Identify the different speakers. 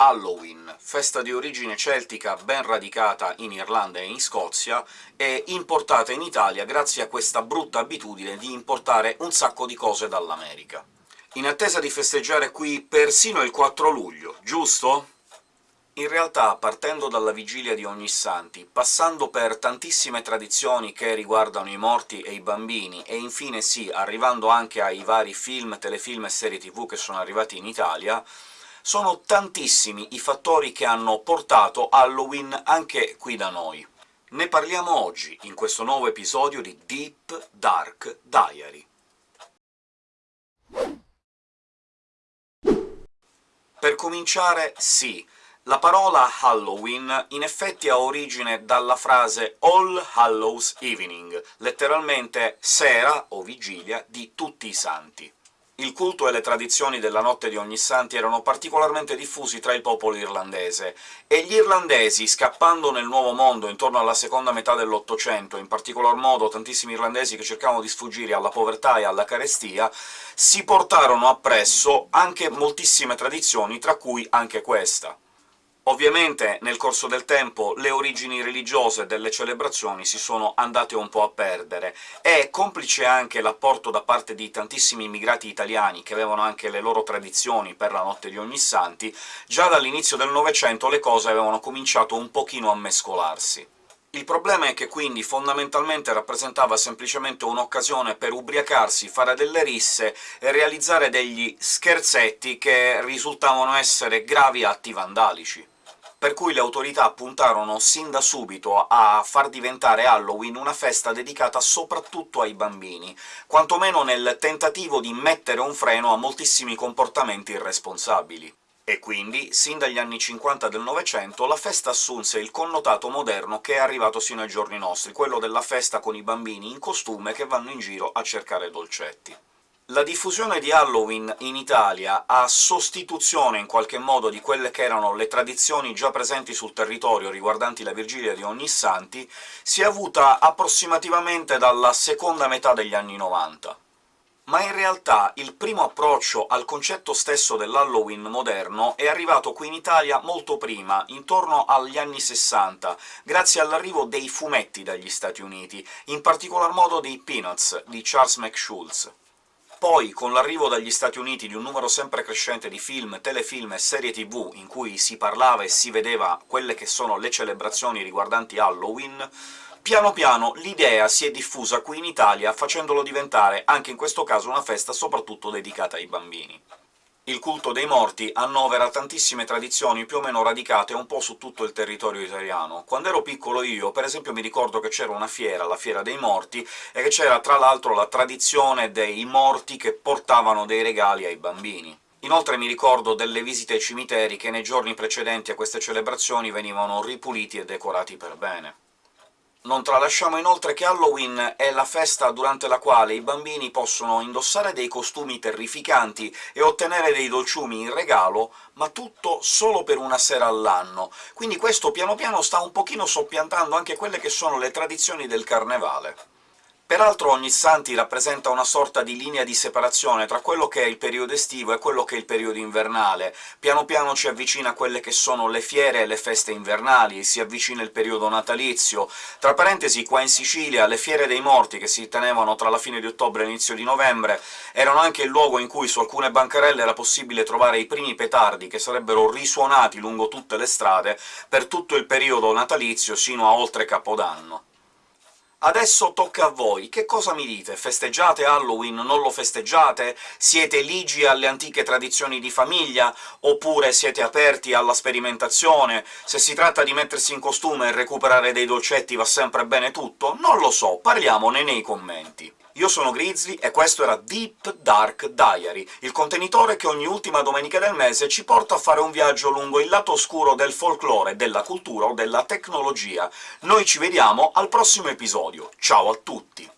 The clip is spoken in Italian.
Speaker 1: Halloween, festa di origine celtica ben radicata in Irlanda e in Scozia, e importata in Italia grazie a questa brutta abitudine di importare un sacco di cose dall'America. In attesa di festeggiare qui persino il 4 luglio, giusto? In realtà, partendo dalla vigilia di Ognissanti, passando per tantissime tradizioni che riguardano i morti e i bambini, e infine sì, arrivando anche ai vari film, telefilm e serie tv che sono arrivati in Italia, sono tantissimi i fattori che hanno portato Halloween anche qui da noi. Ne parliamo oggi, in questo nuovo episodio di Deep Dark Diary. Per cominciare, sì, la parola Halloween in effetti ha origine dalla frase All Hallows Evening, letteralmente sera o vigilia di tutti i santi. Il culto e le tradizioni della Notte di Ognissanti erano particolarmente diffusi tra il popolo irlandese, e gli irlandesi, scappando nel Nuovo Mondo intorno alla seconda metà dell'Ottocento, in particolar modo tantissimi irlandesi che cercavano di sfuggire alla povertà e alla carestia, si portarono appresso anche moltissime tradizioni, tra cui anche questa. Ovviamente nel corso del tempo le origini religiose delle celebrazioni si sono andate un po' a perdere, e complice anche l'apporto da parte di tantissimi immigrati italiani, che avevano anche le loro tradizioni per la Notte di Ognissanti, già dall'inizio del Novecento le cose avevano cominciato un pochino a mescolarsi. Il problema è che quindi fondamentalmente rappresentava semplicemente un'occasione per ubriacarsi, fare delle risse e realizzare degli scherzetti che risultavano essere gravi atti vandalici per cui le autorità puntarono sin da subito a far diventare Halloween una festa dedicata soprattutto ai bambini, quantomeno nel tentativo di mettere un freno a moltissimi comportamenti irresponsabili. E quindi, sin dagli anni 50 del Novecento, la festa assunse il connotato moderno che è arrivato sino ai giorni nostri, quello della festa con i bambini in costume che vanno in giro a cercare dolcetti. La diffusione di Halloween in Italia, a sostituzione in qualche modo di quelle che erano le tradizioni già presenti sul territorio riguardanti la Vigilia di Ognissanti, si è avuta approssimativamente dalla seconda metà degli anni 90. Ma in realtà il primo approccio al concetto stesso dell'Halloween moderno è arrivato qui in Italia molto prima, intorno agli anni 60, grazie all'arrivo dei fumetti dagli Stati Uniti, in particolar modo dei Peanuts, di Charles McSchulz. Poi, con l'arrivo dagli Stati Uniti di un numero sempre crescente di film, telefilm e serie tv in cui si parlava e si vedeva quelle che sono le celebrazioni riguardanti Halloween, piano piano l'idea si è diffusa qui in Italia, facendolo diventare, anche in questo caso, una festa soprattutto dedicata ai bambini. Il culto dei morti annovera tantissime tradizioni più o meno radicate un po' su tutto il territorio italiano. Quando ero piccolo io, per esempio, mi ricordo che c'era una fiera, la Fiera dei Morti, e che c'era tra l'altro la tradizione dei morti che portavano dei regali ai bambini. Inoltre mi ricordo delle visite ai cimiteri che nei giorni precedenti a queste celebrazioni venivano ripuliti e decorati per bene. Non tralasciamo inoltre che Halloween è la festa durante la quale i bambini possono indossare dei costumi terrificanti e ottenere dei dolciumi in regalo, ma tutto solo per una sera all'anno, quindi questo piano piano sta un pochino soppiantando anche quelle che sono le tradizioni del carnevale. Peraltro Ognissanti rappresenta una sorta di linea di separazione tra quello che è il periodo estivo e quello che è il periodo invernale. Piano piano ci avvicina a quelle che sono le fiere e le feste invernali, si avvicina il periodo natalizio. Tra parentesi, qua in Sicilia le fiere dei morti, che si tenevano tra la fine di ottobre e l'inizio di novembre, erano anche il luogo in cui su alcune bancarelle era possibile trovare i primi petardi, che sarebbero risuonati lungo tutte le strade per tutto il periodo natalizio sino a oltre Capodanno. Adesso tocca a voi, che cosa mi dite? Festeggiate Halloween, non lo festeggiate? Siete ligi alle antiche tradizioni di famiglia? Oppure siete aperti alla sperimentazione? Se si tratta di mettersi in costume e recuperare dei dolcetti va sempre bene tutto? Non lo so, parliamone nei commenti. Io sono Grizzly e questo era Deep Dark Diary, il contenitore che ogni ultima domenica del mese ci porta a fare un viaggio lungo il lato oscuro del folklore, della cultura o della tecnologia. Noi ci vediamo al prossimo episodio. Ciao a tutti!